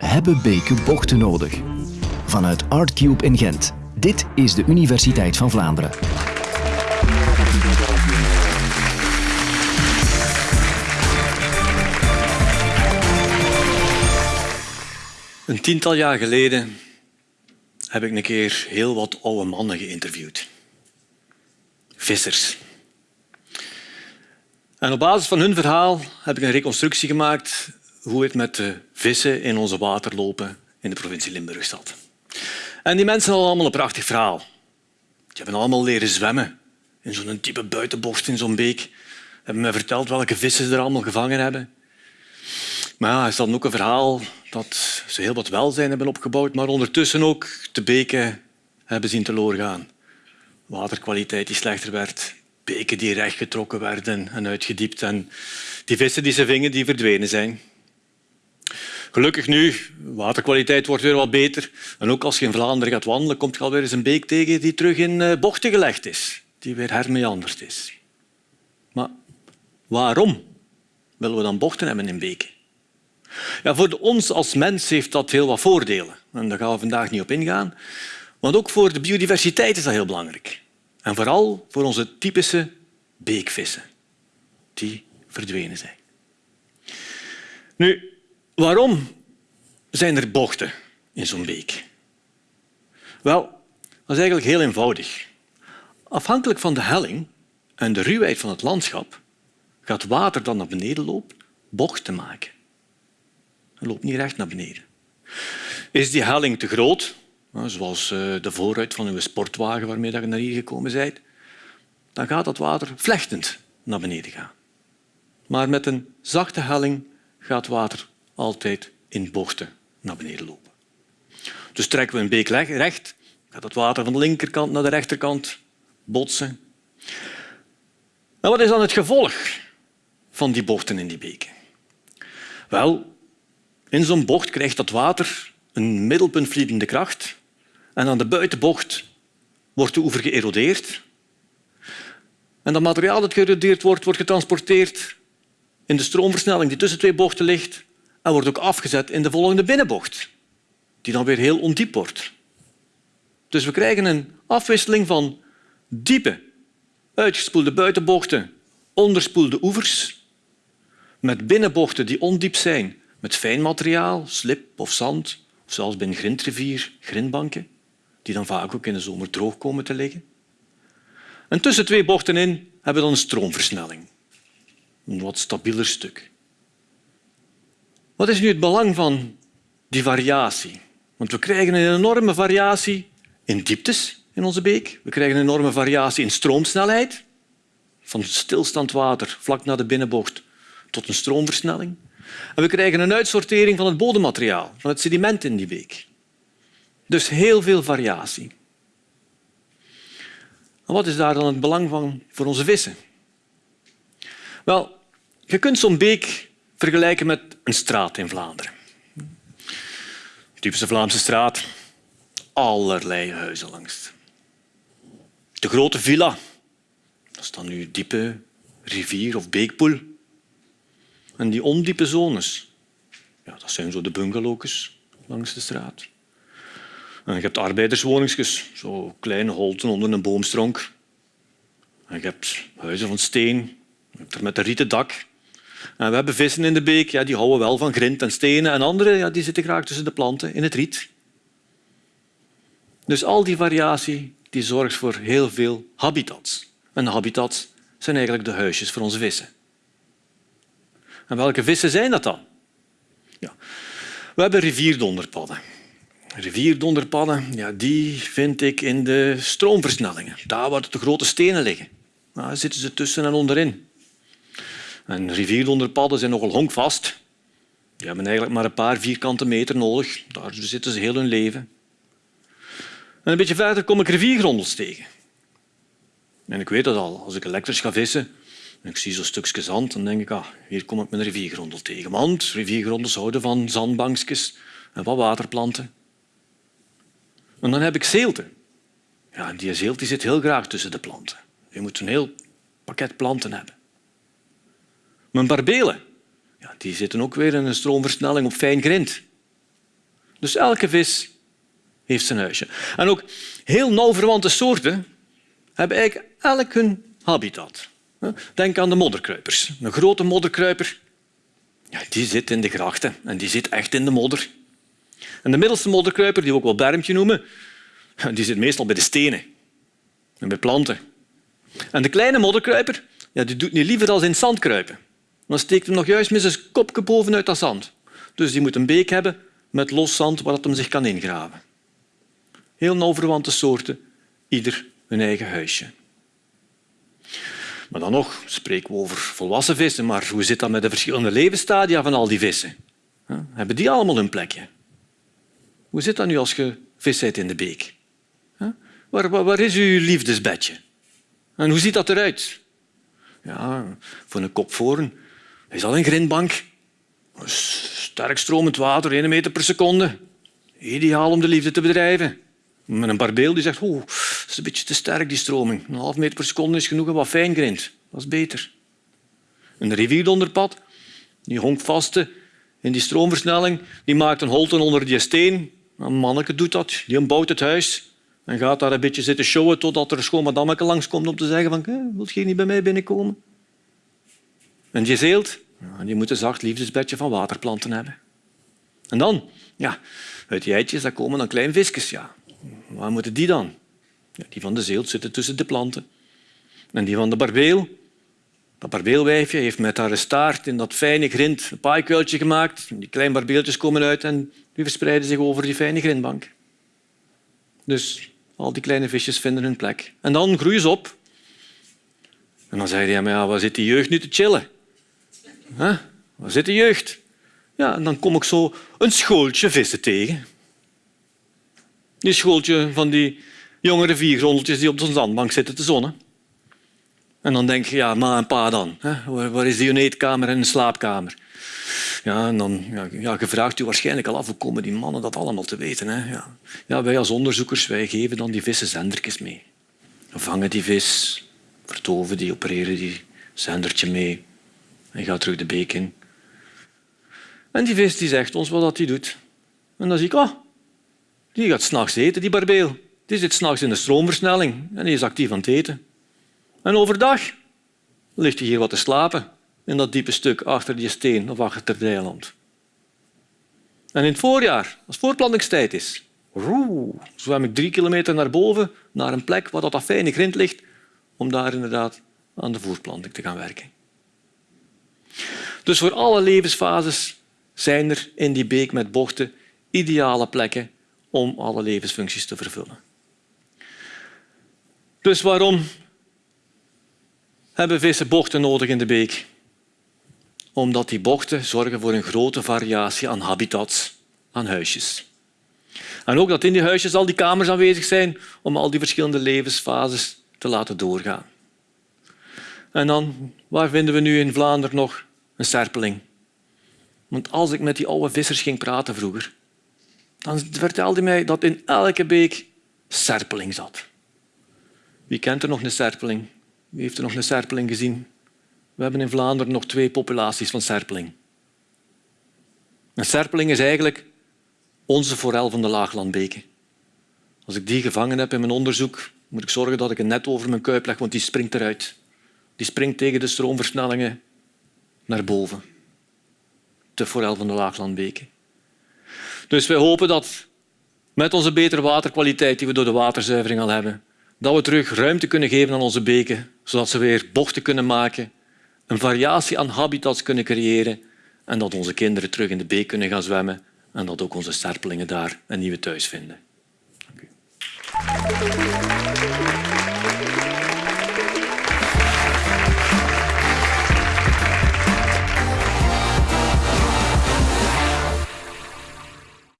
Hebben beken bochten nodig? Vanuit ArtCube in Gent. Dit is de Universiteit van Vlaanderen. Een tiental jaar geleden heb ik een keer heel wat oude mannen geïnterviewd. Vissers. En op basis van hun verhaal heb ik een reconstructie gemaakt hoe het met de vissen in onze water lopen in de provincie Limburg zat. En die mensen hadden allemaal een prachtig verhaal. Die hebben allemaal leren zwemmen in zo'n diepe buitenbocht in zo'n beek. Ze hebben me verteld welke vissen ze er allemaal gevangen hebben. Maar ja, is dan ook een verhaal dat ze heel wat welzijn hebben opgebouwd, maar ondertussen ook de beken hebben zien teloor gaan. Waterkwaliteit die slechter werd, beken die rechtgetrokken werden en uitgediept en die vissen die ze vingen, die verdwenen zijn. Gelukkig nu, waterkwaliteit wordt weer wat beter. En ook als je in Vlaanderen gaat wandelen, komt je alweer eens een beek tegen die terug in eh, bochten gelegd is, die weer hermeanderd is. Maar waarom willen we dan bochten hebben in beken? Ja, voor ons als mens heeft dat heel wat voordelen. En daar gaan we vandaag niet op ingaan. Want ook voor de biodiversiteit is dat heel belangrijk. En vooral voor onze typische beekvissen, die verdwenen zijn. Nu, waarom zijn er bochten in zo'n beek? Wel, dat is eigenlijk heel eenvoudig. Afhankelijk van de helling en de ruwheid van het landschap gaat water dat naar beneden loopt bochten maken. Het loopt niet recht naar beneden. Is die helling te groot, zoals eh, de voorruit van uw sportwagen waarmee je naar hier gekomen bent, dan gaat dat water vlechtend naar beneden gaan. Maar met een zachte helling gaat water altijd in bochten naar beneden lopen. Dus trekken we een beek recht, gaat het water van de linkerkant naar de rechterkant botsen. En wat is dan het gevolg van die bochten in die beken? Wel, in zo'n bocht krijgt dat water een middelpuntvliedende kracht en aan de buitenbocht wordt de oever geërodeerd. En dat materiaal dat geërodeerd wordt, wordt getransporteerd in de stroomversnelling die tussen twee bochten ligt en wordt ook afgezet in de volgende binnenbocht, die dan weer heel ondiep wordt. Dus we krijgen een afwisseling van diepe, uitgespoelde buitenbochten, onderspoelde oevers, met binnenbochten die ondiep zijn met fijn materiaal, slip of zand, of zelfs bij een grindrivier, grindbanken, die dan vaak ook in de zomer droog komen te liggen. En tussen twee bochten in hebben we dan een stroomversnelling. Een wat stabieler stuk. Wat is nu het belang van die variatie? Want we krijgen een enorme variatie in dieptes in onze beek. We krijgen een enorme variatie in stroomsnelheid. Van stilstand water vlak na de binnenbocht tot een stroomversnelling. En we krijgen een uitsortering van het bodemmateriaal, van het sediment in die beek. Dus heel veel variatie. En wat is daar dan het belang van voor onze vissen? Wel, je kunt zo'n beek vergelijken met een straat in Vlaanderen. typische Vlaamse straat, allerlei huizen langs. De grote villa, dat is dan nu diepe rivier of beekpoel. En die ondiepe zones, ja, dat zijn zo de bungalow's langs de straat. En je hebt arbeiderswoningsjes, zo kleine holten onder een boomstronk. En je hebt huizen van steen, met een rieten dak. En we hebben vissen in de beek, ja, die houden wel van grind en stenen. En andere ja, die zitten graag tussen de planten in het riet. Dus al die variatie die zorgt voor heel veel habitats. En habitats zijn eigenlijk de huisjes voor onze vissen. En welke vissen zijn dat dan? Ja. We hebben rivierdonderpadden. Rivierdonderpadden ja, die vind ik in de stroomversnellingen, daar waar de grote stenen liggen. Daar zitten ze tussen en onderin. En zijn nogal honkvast. Die hebben eigenlijk maar een paar vierkante meter nodig. Daar zitten ze heel hun leven. En een beetje verder kom ik riviergrondels tegen. En ik weet dat al. Als ik elektrisch ga vissen, en ik zie zo'n stukje zand, dan denk ik, ah, hier kom ik een riviergrondel tegen. Want riviergrondels houden van zandbankjes en wat waterplanten. En dan heb ik zeelte. Ja, die zeelt zit heel graag tussen de planten. Je moet een heel pakket planten hebben. Mijn barbelen ja, die zitten ook weer in een stroomversnelling op fijn grind. Dus elke vis heeft zijn huisje. En ook heel nauw verwante soorten hebben eigenlijk elk hun habitat. Denk aan de modderkruipers. Een grote modderkruiper ja, die zit in de grachten en die zit echt in de modder. En de middelste modderkruiper, die we ook wel bermpje noemen, die zit meestal bij de stenen en bij planten. En de kleine modderkruiper ja, die doet niet liever dan in het zand kruipen. Dan steekt hem nog juist met zijn kopje bovenuit dat zand. Dus die moet een beek hebben met los zand waar het hem zich kan ingraven. Heel nauw verwante soorten, ieder hun eigen huisje. Maar dan nog spreken we over volwassen vissen, maar hoe zit dat met de verschillende levensstadia van al die vissen? Hebben die allemaal een plekje? Hoe zit dat nu als je vis bent in de beek? Waar, waar, is uw liefdesbedje? En hoe ziet dat eruit? Ja, voor een kopvoren is al een grindbank. Sterk stromend water, 1 meter per seconde. Ideaal om de liefde te bedrijven. Met een barbeel die zegt, oh, dat is een beetje te sterk, die stroming. Een half meter per seconde is genoeg en wat fijn grind. Dat is beter. Een rivierdonderpad, die honkt vast in die stroomversnelling, die maakt een holte onder die steen. Een manneke doet dat, die bouwt het huis en gaat daar een beetje zitten showen totdat er een schoon madammeke langskomt om te zeggen van, wilt je niet bij mij binnenkomen? En die zeelt, moet een zacht liefdesbedje van waterplanten hebben. En dan, ja, uit die eitjes dat komen dan kleine visjes. Ja. Waar moeten die dan? Ja, die van de zeelt zitten tussen de planten. En die van de barbeel, dat barbeelwijfje heeft met haar staart in dat fijne grind een paaikuiltje gemaakt. Die kleine barbeeltjes komen uit en die verspreiden zich over die fijne grindbank. Dus al die kleine visjes vinden hun plek. En dan groeien ze op. En dan zei hij, maar ja, waar zit die jeugd nu te chillen? Huh? Waar zit de jeugd? Ja, en dan kom ik zo een schooltje vissen tegen. Die schooltje van die jonge riviergrondeltjes die op de zandbank zitten te zonnen. En dan denk je, ja, ma en pa dan? Waar, is die eetkamer en een slaapkamer? Ja, en dan, ja, ja, je vraagt u waarschijnlijk al af hoe komen die mannen dat allemaal te weten. Hè? Ja. ja, wij als onderzoekers wij geven dan die vissen zendertjes mee. We vangen die vis, vertoven die, opereren die zendertje mee en gaat terug de beek in. En die vis die zegt ons wat hij doet. En dan zie ik, oh, die gaat s'nachts eten, die barbeel. Die zit s'nachts in de stroomversnelling en die is actief aan het eten. En overdag ligt hij hier wat te slapen in dat diepe stuk achter die steen of achter het eiland. En in het voorjaar, als voorplantingstijd is, zwem ik drie kilometer naar boven, naar een plek waar dat fijne grind ligt, om daar inderdaad aan de voortplanting te gaan werken. Dus voor alle levensfases zijn er in die beek met bochten ideale plekken om alle levensfuncties te vervullen. Dus waarom hebben vissen bochten nodig in de beek? Omdat die bochten zorgen voor een grote variatie aan habitats, aan huisjes. En ook dat in die huisjes al die kamers aanwezig zijn om al die verschillende levensfases te laten doorgaan. En dan, waar vinden we nu in Vlaanderen nog een serpeling? Want als ik met die oude vissers ging praten vroeger, dan vertelde hij mij dat in elke beek serpeling zat. Wie kent er nog een serpeling? Wie heeft er nog een serpeling gezien? We hebben in Vlaanderen nog twee populaties van serpeling. Een serpeling is eigenlijk onze forel van de laaglandbeken. Als ik die gevangen heb in mijn onderzoek, moet ik zorgen dat ik een net over mijn kuip leg, want die springt eruit. Die springt tegen de stroomversnellingen naar boven. De forel van de laaglandbeken. Dus wij hopen dat met onze betere waterkwaliteit die we door de waterzuivering al hebben, dat we terug ruimte kunnen geven aan onze beken, zodat ze weer bochten kunnen maken, een variatie aan habitats kunnen creëren en dat onze kinderen terug in de beek kunnen gaan zwemmen en dat ook onze sterpelingen daar een nieuwe thuis vinden. Dank u.